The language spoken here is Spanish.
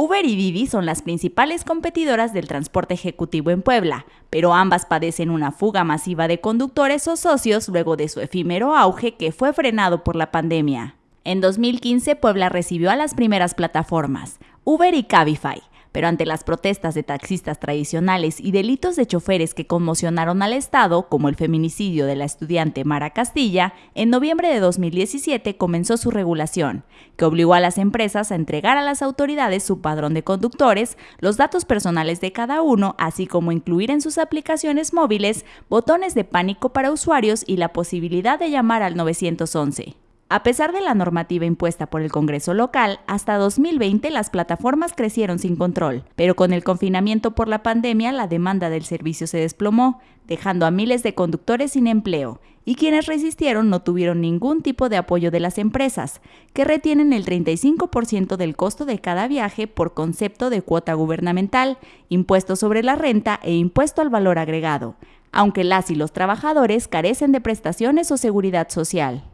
Uber y Didi son las principales competidoras del transporte ejecutivo en Puebla, pero ambas padecen una fuga masiva de conductores o socios luego de su efímero auge que fue frenado por la pandemia. En 2015, Puebla recibió a las primeras plataformas, Uber y Cabify, pero ante las protestas de taxistas tradicionales y delitos de choferes que conmocionaron al Estado, como el feminicidio de la estudiante Mara Castilla, en noviembre de 2017 comenzó su regulación, que obligó a las empresas a entregar a las autoridades su padrón de conductores, los datos personales de cada uno, así como incluir en sus aplicaciones móviles botones de pánico para usuarios y la posibilidad de llamar al 911. A pesar de la normativa impuesta por el Congreso local, hasta 2020 las plataformas crecieron sin control, pero con el confinamiento por la pandemia la demanda del servicio se desplomó, dejando a miles de conductores sin empleo, y quienes resistieron no tuvieron ningún tipo de apoyo de las empresas, que retienen el 35% del costo de cada viaje por concepto de cuota gubernamental, impuesto sobre la renta e impuesto al valor agregado, aunque las y los trabajadores carecen de prestaciones o seguridad social.